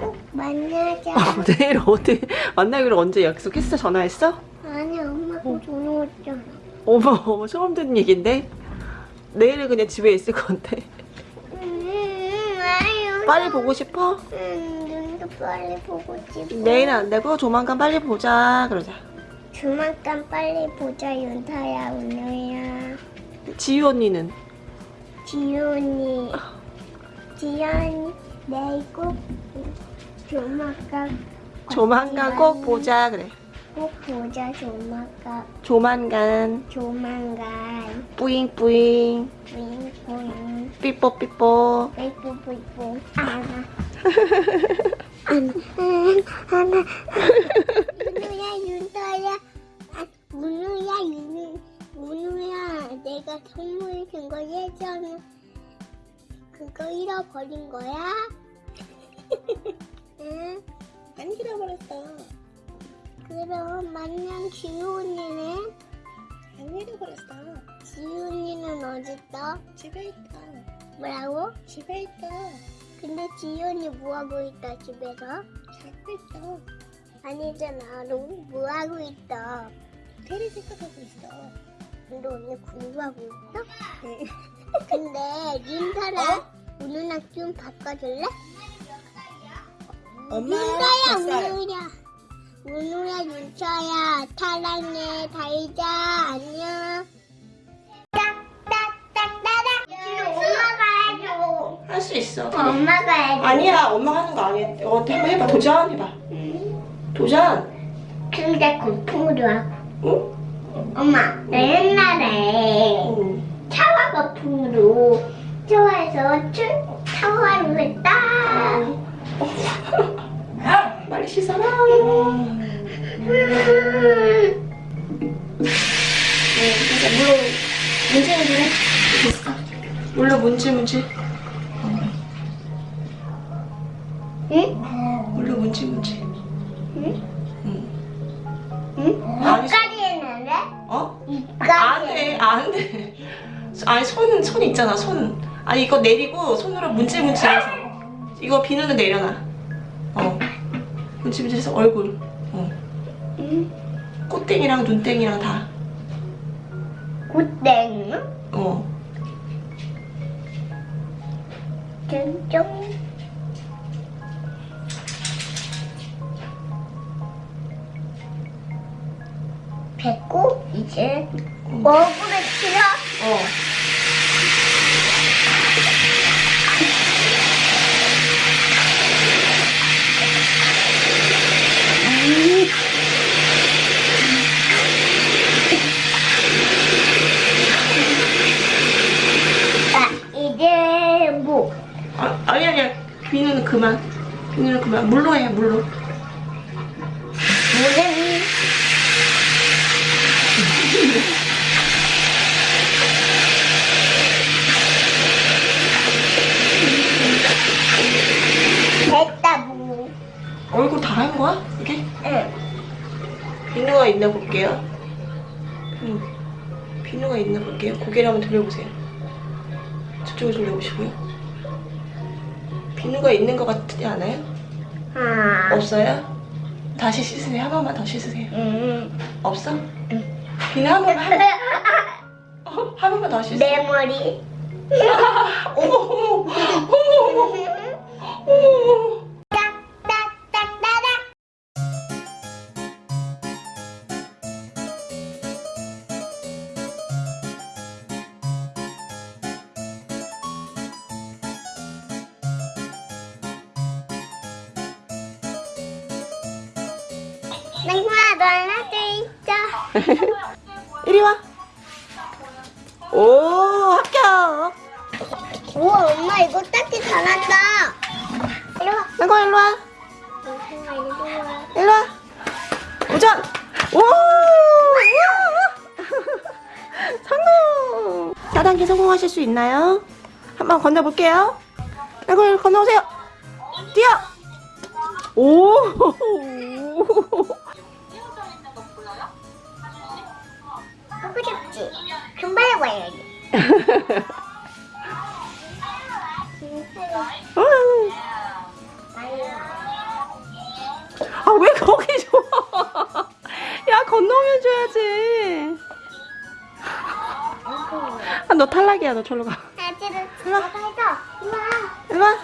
꼭 만나자. 아, 내일 어디 만나기로 언제 약속했어? 전화했어? 아니 엄마가 전화 왔잖아. 어머 어머 처음 듣는 얘긴데 내일은 그냥 집에 있을 건데 음. 빨리 보고 싶어? 음, 눈도 빨리 보고 싶어. 내일은 안 되고 조만간 빨리 보자 그러자 조만간 빨리 보자 윤타야 우누야. 지유 언니는 지연이 지연이 내일 꼭 조만간 조만간 꼭 보자 그래. 꼭 보자 조만간. 조만간. 조만간. 뿌잉뿌잉. 윙윙 삐뽀삐뽀. 뽀뽀뽀뽀. 하나. 하나 하나. 문우야 윤서야. 아, 문우야 윤우 문우야. 내가 선물 준 거 예전에 그거 잃어버린 거야? 응? 안 잃어버렸어 그럼 만냥 지우 언니는? 안 잃어버렸어 지우 언니는 어딨어? 집에 있다 뭐라고? 집에 있다 근데 지우 언니 뭐하고 있다 집에서? 자고 있어 아니잖아 너 뭐하고 있다 테레 생각하고 있어 근데 언니 공부하고 있어? 근데 윤타라 우누랑 좀 바꿔줄래? 윤타야 우누야. 우누야 윤차야. 사랑해 달자. 안녕. 딱딱딱따닥 지금 엄마가 해줘 할수 있어. 엄마가 해줘 아니야 엄마가 하는 거 아니야. 어, 한번 해봐. 도전 해봐. 도전. 근데 거품으로 하고 응? 엄마 나 옛날에 응. 샤워 거품으로 출 샤워를 했다 빨리 씻어라 네, 물로 문지 문지 해. 됐어. 물로 문지 문지. 응? 물로 문지 문지. 응? 응. 응? 아니, 이까지 했는데? 어? 이까지 안 돼, 안 돼. 아니 손, 손 있잖아, 손. 아니 이거 내리고 손으로 문지 문지 해서. 이거 비누는 내려놔. 어. 해서 얼굴. 어. 응? 꽃땡이랑 눈땡이랑 다. 굿땡 어. 짠짠 됐고 이제 얼굴에 칠하 어. 비누는 그만. 비누는 그만. 물로 해, 물로. 됐다 뭐 얼굴 다 한 거야? 이게? 응. 비누가 있나 볼게요. 비누. 비누가 있나 볼게요. 고개를 한번 돌려보세요. 저쪽을 돌려보시고요. 비누가 있는 것 같지 않아요? 아. 없어요? 다시 씻으세요. 한 번만 더 씻으세요. 음. 없어? 비누 한 번만 한, 어? 한 번만 더 씻으세요. 내 머리. 어머 어머 어머 어머 어머 어머 냉구야 너 하나 둘 이리 와. 오, 합격. 우와 엄마 이거 닦기 잘한다. 이리 와. 나고 일로 와. 엄마 이리 와. 일로 와. 도전. 오! 성공. 4단계 성공하실 수 있나요? 한번 건너볼게요. 일로 건너오세요. 뛰어. 오! 금방 해봐야지. 음. 아, 왜 거기 줘? 야, 건너면 줘야지. 아, 너 탈락이야, 너 절로 가. 아지를 일로 와. 일로 와.